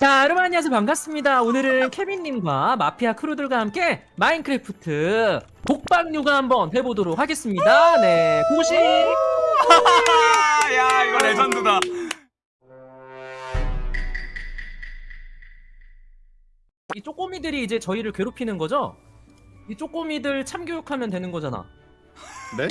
자, 여러분 안녕하세요. 반갑습니다. 오늘은 케빈님과 마피아 크루들과 함께 마인크래프트 독방 요가 한번 해보도록 하겠습니다. 네, 고고씨. 야 이거 레전드다. 이 쪼꼬미들이 이제 저희를 괴롭히는 거죠? 이 쪼꼬미들 참교육하면 되는 거잖아. 네?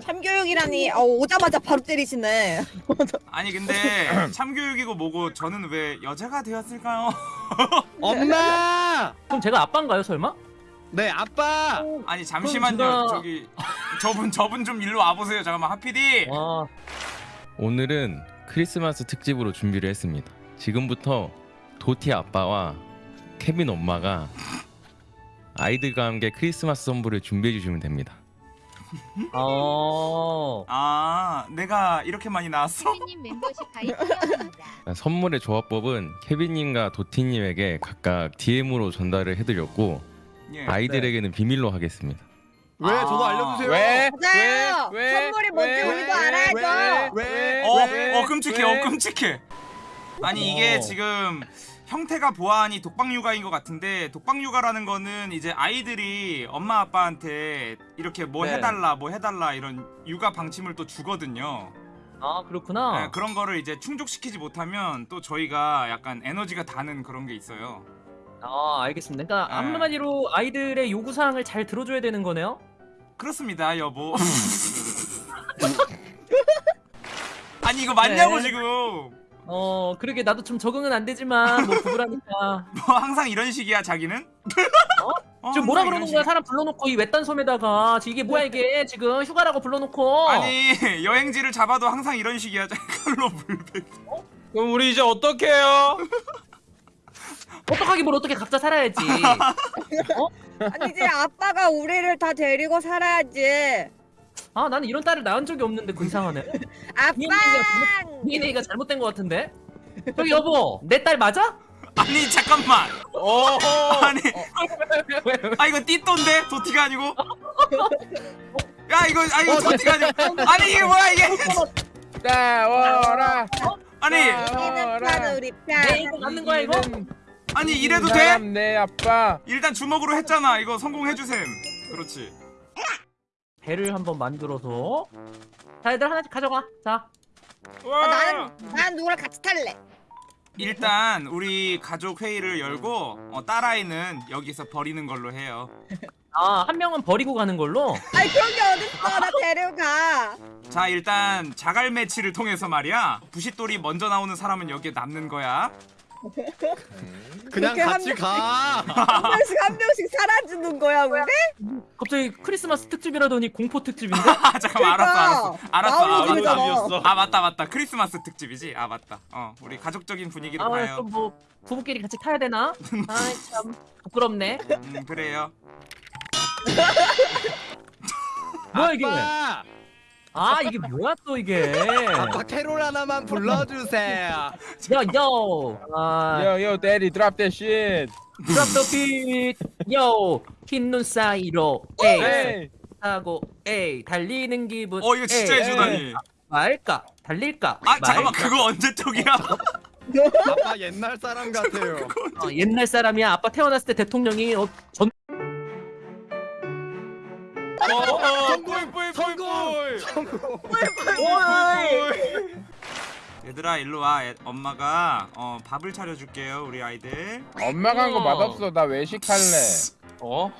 참교육이라니 어, 오자마자 바로 때리시네 아니 근데 참교육이고 뭐고 저는 왜 여자가 되었을까요? 엄마! 그럼 제가 아빠인가요, 설마? 네 아빠! 아니 잠시만요. 그럼 제가- 저기 저분 저분 좀 일로 와보세요. 잠깐만 하피디. 와, 오늘은 크리스마스 특집으로 준비를 했습니다. 지금부터 도티 아빠와 케빈 엄마가 아이들과 함께 크리스마스 선물을 준비해 주시면 됩니다. 어, 아 내가 이렇게 많이 나왔어? 님 멤버십 가입 필요합니다. 선물의 조합법은 케빈님과 도티님에게 각각 DM으로 전달을 해드렸고 예. 아이들에게는 비밀로 하겠습니다. 왜? 아. 저도 알려주세요. 왜? 맞아요 왜? 선물이 뭔지 왜? 우리도 왜? 알아야죠 왜? 어, 왜? 어 끔찍해, 왜? 어 끔찍해. 아니 이게 어. 지금 형태가 보아하니 독방 육아인 것 같은데 독방 육아라는 거는 이제 아이들이 엄마 아빠한테 이렇게 뭐 네. 해달라, 뭐 해달라 이런 육아 방침을 또 주거든요. 아 그렇구나. 네, 그런 거를 이제 충족시키지 못하면 또 저희가 약간 에너지가 다는 그런 게 있어요. 아, 알겠습니다. 그러니까 네. 한마디로 아이들의 요구 사항을 잘 들어줘야 되는 거네요. 그렇습니다, 여보. 아니 이거 맞냐고 네. 지금. 어, 그러게 나도 좀 적응은 안 되지만 뭐 부부라니까. 뭐 항상 이런 식이야 자기는? 어? 지금 뭐라 그러는 거야? 식이야. 사람 불러놓고 이 외딴 섬에다가 지금 이게 뭐야 이게 지금 휴가라고 불러놓고 아니 여행지를 잡아도 항상 이런 식이야 칼로 물배 그럼 우리 이제 어떡해요? 어떡하기 뭘 어떻게 각자 살아야지. 아니지 아빠가 우리를 다 데리고 살아야지 아 나는 이런 딸을 낳은 적이 없는데 그 이상하네. 아빠 DNA가 잘못된 것 같은데. 저기 여보, 내 딸 맞아? 아니 잠깐만 어. 아니 아 이거 띠또인데 도티가 아니고 야 이거 아 이거 도티가 아니고 아니 이게 뭐야 이게 싸워라. 아니 내편 이거 맞는 거야 이거? 아니 이 이래도 돼? 내 아빠. 일단 주먹으로 했잖아 이거 성공해주셈 그렇지 배를 한번 만들어서. 자 얘들 하나씩 가져가. 자. 어, 나는 난 누구랑 같이 탈래 일단 우리 가족 회의를 열고 어, 딸아이는 여기서 버리는 걸로 해요 아 한 명은 버리고 가는 걸로. 아니 그런 게 어딨어 나 데려가 자 일단 자갈 매치를 통해서 말이야 부싯돌이 먼저 나오는 사람은 여기에 남는 거야 그냥 그렇게 같이 한 가. 한 명씩 한 명씩 사라지는 거야 우리? 갑자기 크리스마스 특집이라더니 공포 특집인데? 아 잠깐만 알았어 알았어 알았어 아, 마음이 맞다. 들잖아. 아 맞다 맞다 크리스마스 특집이지 아 맞다 어 우리 가족적인 분위기로 가요 아좀뭐 부부끼리 같이 타야 되나? 아이 참 부끄럽네. 음 그래요 뭐야 이게? 아 이게 뭐야 또 이게? 아빠 캐롤 하나만 불러주세요. 야요. 아 Yo yo daddy drop that shit. drop the beat. 요. 흰 눈 사이로. 에이. Hey. 하고 에이 달리는 기분. 어 이거 진짜 에이, 해주다니 말까? 달릴까? 아 잠깐만 말까? 그거 언제 쪽이야 아빠 옛날 사람 같아요. 어, 옛날 사람이야. 아빠 태어났을 때 대통령이 어, 전 성공! 성공! 성공! 얘들아 일로 와 애- 엄마가 어 밥을 차려줄게요 우리 아이들 엄마가 한 거 맛없어. 나 외식할래. 어?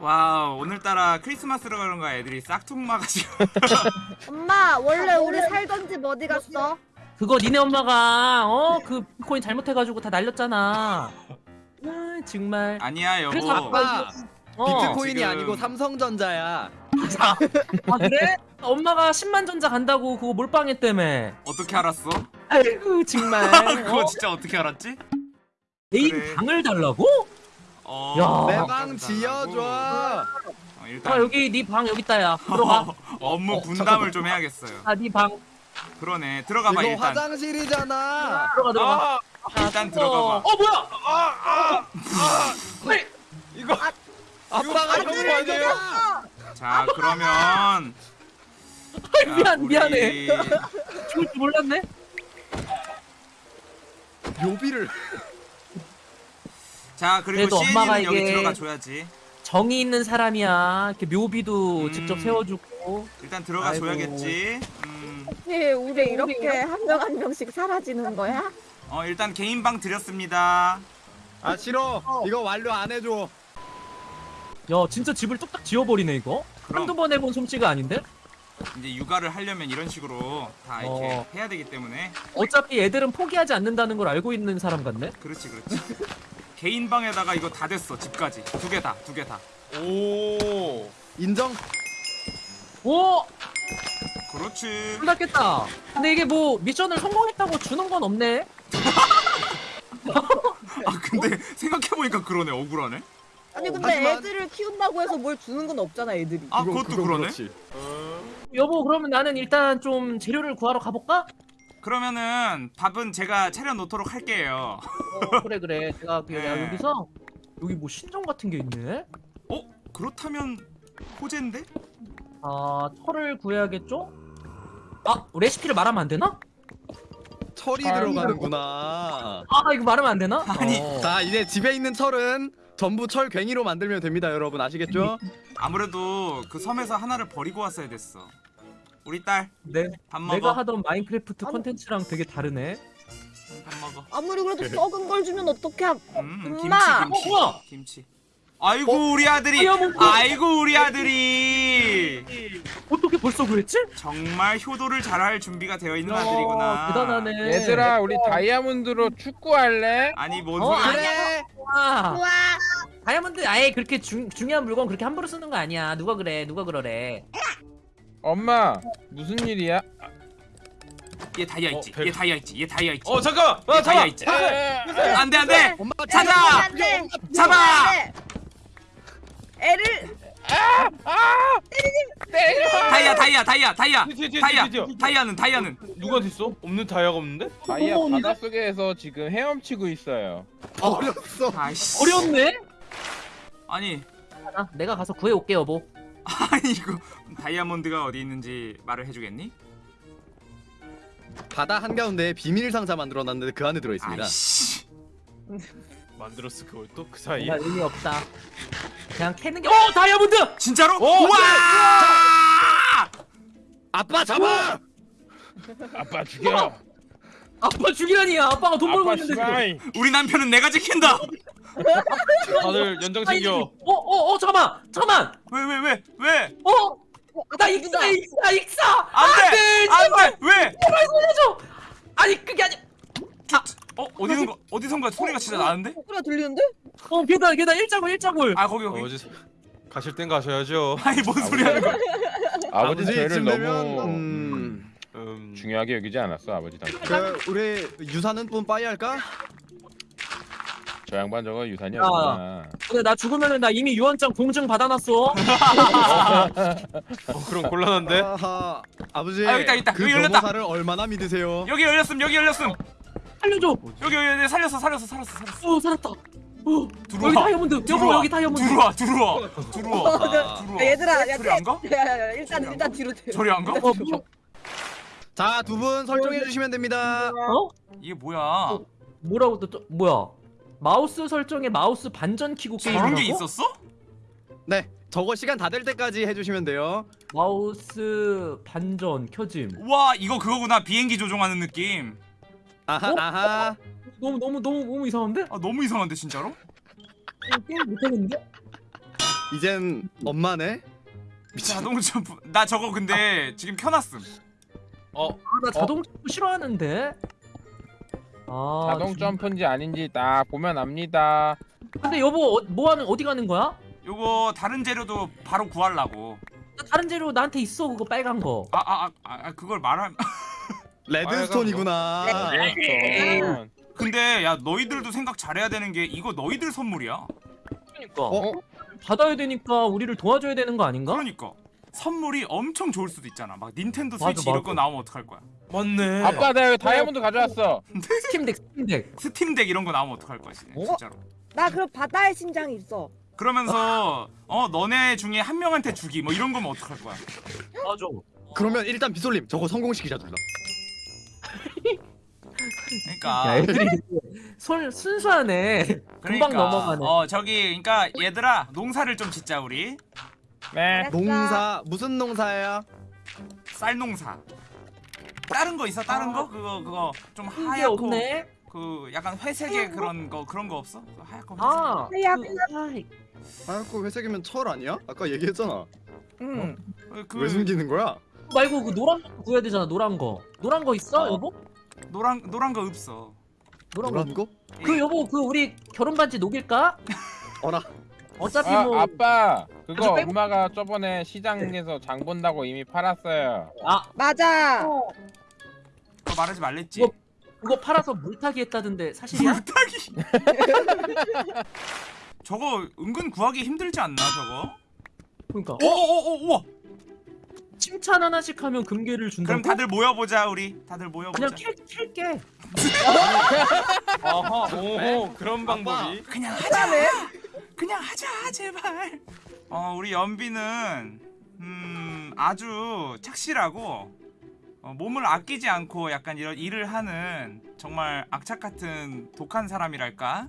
와 오늘따라 크리스마스로 그런가 애들이 싹퉁 마가지고 엄마 원래 우리 살던 집 어디 갔어? 그거 니네 엄마가 어그 비트코인 잘못해가지고 다 날렸잖아. 아 정말. 아니야 여보 그래서 아빠 어. 비트코인이 지금- 아니고 삼성전자야. 아 그래? 엄마가 10만 전자 간다고 그거 몰빵했다며. 어떻게 알았어? 아이고 정말. 그거 어? 진짜 어떻게 알았지? 애인 그래. 방을 달라고? 어, 야. 내 어, 방 지어줘. 어, 일단 아 여기 네 방 여기 있다야. 들어가. 업무 어, 분담을 좀 해야겠어요. 아네 방. 그러네 들어가봐 이거 일단. 화장실이잖아. 들어가 들어가. 아, 일단 어. 들어가 봐. 어 뭐야? 아아 이거 아빠가 이거 이거 아니에요? 자 그러면 미안 우리- 미안해. 죽을 줄 몰랐네. 묘비를 자 그리고 그래도 엄마가 CN이는 여기 이게- 들어가 줘야지 정이 있는 사람이야. 이렇게 묘비도 음. 직접 세워주고. 일단 들어가 아이고. 줘야겠지 음, 혹시 우리 이렇게 한 명 한 명씩 사라지는 거야? 어 일단 개인 방 드렸습니다 아 싫어 이거 완료 안 해줘 야 진짜 집을 뚝딱 지어버리네 이거. 그럼. 한두 번 해본 솜씨가 아닌데? 이제 육아를 하려면 이런 식으로 다 이렇게 어. 해야 되기 때문에 어차피 애들은 포기하지 않는다는 걸 알고 있는 사람 같네. 그렇지 그렇지 개인 방에다가 이거 다 됐어 집까지 두 개 다 두 개다 오. 인정 오! 그렇지 놀랐겠다. 근데 이게 뭐 미션을 성공했다고 주는 건 없네. 아 근데 생각해보니까 그러네 억울하네 아니 어, 근데 하지만- 애들을 키운다고 해서 뭘 주는 건 없잖아 애들이. 아 그거- 그것도 그건 그러네 그렇지. 여보 그러면 나는 일단 좀 재료를 구하러 가볼까? 그러면은 밥은 제가 차려 놓도록 할게요 어, 그래 그래. 내가 그- 야, 네. 여기서 여기 뭐 신전 같은 게 있네. 어? 그렇다면 호재인데? 아 철을 구해야겠죠? 아 레시피를 말하면 안 되나? 철이 아, 들어가는구나 아 이거 말하면 안 되나? 아니. 어. 자 이제 집에 있는 철은 전부 철 괭이로 만들면 됩니다 여러분 아시겠죠? 아무래도 그 섬에서 하나를 버리고 왔어야 됐어 우리 딸밥 네, 먹어 내가 하던 마인크래프트. 컨텐츠랑 되게 다르네. 밥 먹어 아무리 그래도 썩은 걸 주면 어떡해? 음 엄마! 김치 김치 어? 김치 아이고 우리 아들이 다이아몬드! 아이고 우리 아들이 어떻게 벌써 그랬지? 정말 효도를 잘할 준비가 되어 있는 야, 아들이구나 대단하네. 얘들아 우리 다이아몬드로 축구할래? 아니 뭔 어, 소리야 그래 와, 우와. 다이아몬드 아예 그렇게 중, 중요한 물건 그렇게 함부로 쓰는 거 아니야. 누가 그래? 누가 그러래? 엄마 무슨 일이야? 얘 다이아 있지 얘 다이아 있지 얘 다이아 있지 어 잠깐. 얘 다이아 있지 안돼 안돼 엄마 찾아! 안돼. 잡아! 애를 다이아 다이아 다이아 다이아 뒤에, 뒤에, 다이아 뒤에, 뒤에. 다이아는 다이아는 누가 됐어? 없는 다이아가 없는데? 다이아 어머, 바닷속에서 지금 헤엄치고 있어요. 어렸어 아이씨 어려웠네. 아니 아, 내가 가서 구해 올게 여보. 아니 이거 다이아몬드가 어디 있는지 말을 해주겠니? 바다 한가운데 비밀 상자 만들어놨는데 그 안에 들어있습니다 아이씨 만들었어 그걸 또 그 사이에? 뭔가 의미 없다. 그냥 캐는 게. 어 다이아몬드! 진짜로? 어, 우와! 아빠 잡아! 아빠 죽여. 아빠 죽이라니 아빠가 돈 벌고 아빠 있는데. 씨발. 우리 남편은 내가 지킨다. 다들 연장 챙겨. 어어어 잠깐만 잠깐만. 왜 왜 왜 왜? 어? 나 익사 익사 익사. 안돼 안돼 왜? 제발 살려줘. 아니 그게 아니. 어 어디선가 어디선가 소리가 진짜 나는데? 소리가 들리는데? 어 계단 계단 일자골 일자골. 아 거기 거기. 어제 가실 땐 가셔야죠. 아니 뭔 소리 하는 거야? 아버지 죄를 이쯤 되면 너무 음... 음, 중요하게 여기지 않았어 아버지 당신. 그 우리 유사는 분 빠이 할까? 저 양반 저거 유산이 야. 아니구나. 근데 나 죽으면은 나 이미 유언장 공증 받아놨어. 어, 그럼 곤란한데. 아하, 아버지 아, 여기 있다, 있다. 그 여기 열렸다. 변호사를 얼마나 믿으세요? 여기 열렸음 여기 열렸음 살려줘. 여기 여기 여기 살렸어 살렸어 살렸어 살렸어. 어 살았다. 어 들어와. 여기 다이아몬드. 들어와. 여기 다이아몬드. 들어와 들어와 들어와 아, 들어와. 야, 얘들아, 야, 저리 안 가? 야야야 일단 일단 뒤로 빼. 저리 안 가? 어 뭐? 자 두 분 설정해 주시면 됩니다 어? 이게 뭐야? 뭐라고 또, 또 뭐야? 마우스 설정에 마우스 반전 키고 저런 게임이라고? 게 있었어? 네 저거 시간 다 될 때까지 해 주시면 돼요 마우스 반전 켜짐. 와 이거 그거구나 비행기 조종하는 느낌. 아하 어? 아하 너무 너무 너무 너무 이상한데? 아 너무 이상한데 진짜로? 어, 게임 못하겠는데? 이젠 엄마네 자동 점프. 나 저거 근데 지금 켜놨음. 아, 나 자동 점프 싫어하는데. 아, 자동 진- 점프인지 아닌지 딱 보면 압니다. 근데 여보 어, 뭐 하는 어디 가는 거야? 요거 다른 재료도 바로 구하려고. 나 다른 재료 나한테 있어 그거 빨간 거. 아아아 아, 그걸 말하면. redstone이구나 그렇죠. 근데 야 너희들도 생각 잘해야 되는 게 이거 너희들 선물이야. 그러니까 어? 받아야 되니까 우리를 도와줘야 되는 거 아닌가? 그러니까 선물이 엄청 좋을 수도 있잖아. 막 닌텐도 맞아, 스위치 이런 맞아. 거 나오면 어떡할 거야? 맞네. 아빠 내가 다이아몬드 가져왔어. 스팀덱 스팀덱. 스팀덱 이런 거 나오면 어떡할 거야, 진짜. 어? 진짜로. 나 그럼 바다의 심장이 있어. 그러면서 어 너네 중에 한 명한테 주기 뭐 이런 거면 어떡할 거야? 맞아. 그러면 일단 비솔님 저거 성공시키자 둘 다 그러니까 야 애들이 손 순수하네. 금방 그러니까. 넘어가네. 어 저기 그러니까 얘들아 농사를 좀 짓자 우리 네. 농사 무슨 농사예요? 쌀 농사. 다른 거 있어? 다른 거? 그거 그거 좀게 하얗고 없네. 그 약간 회색의 그런 거 그런 거 없어? 그 하얗고 회색. 아, 하얗- 그, 하얗고 회색이면 철 아니야? 아까 얘기했잖아. 응. 그, 그왜 숨기는 거야? 말고 그 노란 거 구해야 되잖아. 노란 거. 노란 거 있어, 어. 여보? 노란 노란 거 없어. 노란 거. 노란 거? 그 여보 그 우리 결혼 반지 녹일까? 어라. 어차피 아, 뭐 아빠 그거 빼고- 엄마가 저번에 시장에서 장 본다고 이미 팔았어요. 아, 맞아. 그거 말하지 말랬지. 뭐- 그거 팔아서 물타기 했다던데 사실이야? 물타기. 저거 은근 구하기 힘들지 않나 저거? 그러니까 어? 오오오 우와. 칭찬 하나씩 하면 금괴를 준다고? 그럼 다들 모여보자 우리. 다들 모여보자. 그냥 캘, 캘게 아하 오호 그런 방법이. 그냥 하자. 그냥 하자 제발. 어 우리 연비는 음 아주 착실하고 어, 몸을 아끼지 않고 약간 이런 일을 하는 정말 악착 같은 독한 사람이랄까.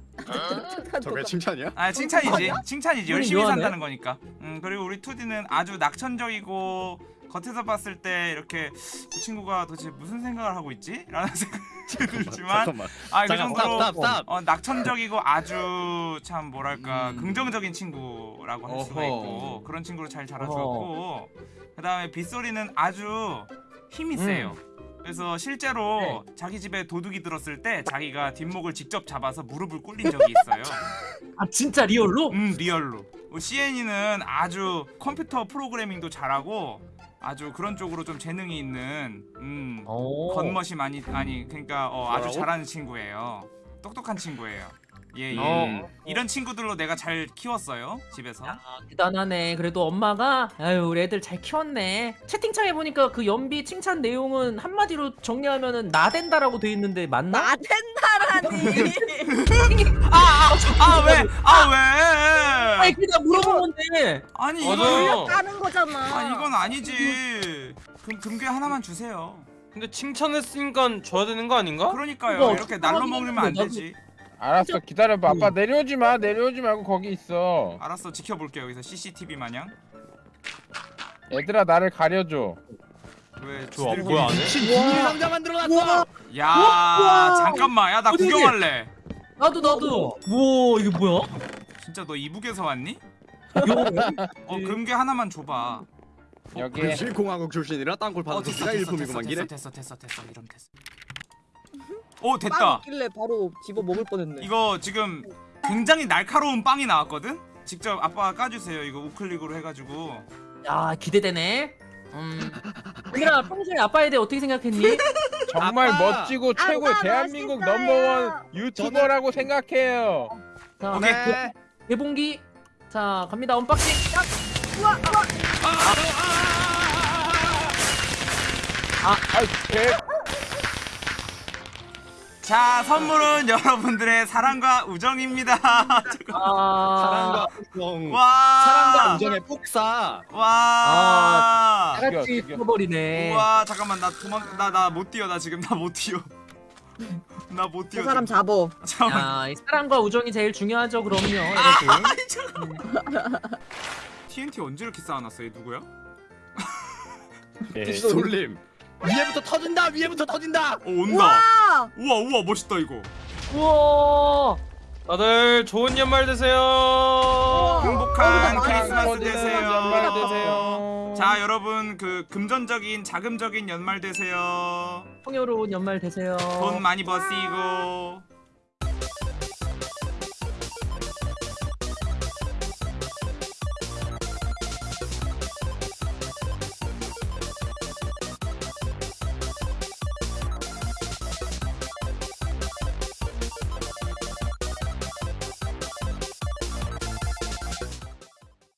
저게 칭찬이야? 아 칭찬이지. 칭찬이지. 열심히. 산다는 거니까. 음 그리고 우리 투디는 아주 낙천적이고 겉에서 봤을 때 이렇게 그 친구가 도대체 무슨 생각을 하고 있지? 라는 생각이 들지만. 아 그 정도로 stop stop. 어, 낙천적이고 아주 참 뭐랄까 음. 긍정적인 친구라고 할 수가. 있고 그런 친구를 잘 자라주었고 그 다음에 빗소리는 아주 힘이 세요 그래서 실제로 자기 집에 도둑이 들었을 때 자기가 뒷목을 직접 잡아서 무릎을 꿇린 적이 있어요 아 진짜 real로? 음 real로 CN이는 아주 컴퓨터 프로그래밍도 잘하고 아주 그런 쪽으로 좀 재능이 있는 음 어. 겉멋이 많이 아니 그러니까 어, 아주? 잘하는 친구예요. 똑똑한 친구예요. 예, 예. 어. 이런 친구들로 내가 잘 키웠어요 집에서. 아, 대단하네. 그래도 엄마가 아유 우리 애들 잘 키웠네. 채팅창에 보니까 그 연비 칭찬 내용은 한마디로 정리하면은 나댄다라고 돼 있는데 맞나? 나 된다라니. 아아 왜? 아 왜? 아 니 그냥 물어본 건데. 아니 이거 맞아요. 하는 거잖아. 아 이건 아니지. 금 금괴 하나만 주세요. 근데 칭찬했으니까 줘야 되는 거 아닌가? 그러니까요. 이거 이렇게 날로 먹으면 안 되지. 알았어 기다려봐. 아빠 내려오지 마. 내려오지 말고 거기 있어. 알았어 지켜볼게요 여기서 CCTV 마냥. 얘들아 나를 가려줘. 왜 좋아 지들끼리- 뭐야 안 해? 신 비밀 상자 만들어놨어. 야 잠깐만 야나 어디? 구경할래. 나도 나도. 우와 이게 뭐야? 진짜 너 이북에서 왔니? 이거 어 금괴 하나만 줘봐. 여기 금실공화국 출신이라 땅굴 어 파는 됐어 소리가 됐어 일품이구만 됐어 기래. 됐어 됐어 됐어 이러면 됐어. 오빵 됐다. 있길래 바로 집어 먹을 뻔했네. 이거 지금 굉장히 날카로운 빵이 나왔거든. 직접 아빠가 까주세요. 이거 우클릭으로 해가지고. 야 기대되네. 음. 얘들아 평소에 아빠에 대해 어떻게 생각했니? 정말 아빠! 멋지고 최고의 아빠 대한민국 멋있어요. number one 유튜버라고 생각해요. 자, 오케이. 네. 개봉기. 자 갑니다 unboxing. 딱. 아이 개자 선물은 여러분들의 사랑과 우정입니다. 아. 사랑과 우정. 와. 사랑과 우정의 폭사. 와. 다 죽여, 같이 죽여. 죽어버리네. 와 잠깐만 나 도망 나 나 못 뛰어 나 지금 나 못 뛰어. 나 못 뛰어. 그 사람. 잡어. 잠깐만. 야, 이 사랑과 우정이 제일 중요하죠, 그럼요. 잠깐. TNT 언제 이렇게 쌓아놨어? 얘 누구야? 개. 솔림. 위에부터 터진다. 위에부터 터진다. 어 온다. 와. 우와 우와 멋있다 이거. 우와. 다들 좋은 연말 되세요. 행복한 아, 크리스마스 되세요. 연말 되세요. 자 여러분 그 금전적인 자금적인 연말 되세요. 풍요로운 연말 되세요. 돈 많이 버시고